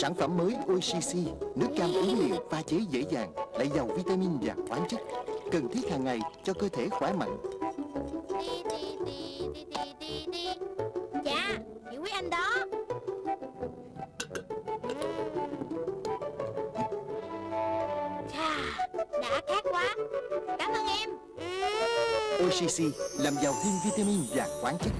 Sản phẩm mới OCC, Nước cam uống liền pha chế dễ dàng Lại giàu vitamin và khoáng chất Cần thiết hàng ngày cho cơ thể khỏe mạnh. Dạ Chị quý anh đó. Chà, Đã khát quá. Cảm ơn em. OCC làm giàu thêm vitamin và khoáng chất.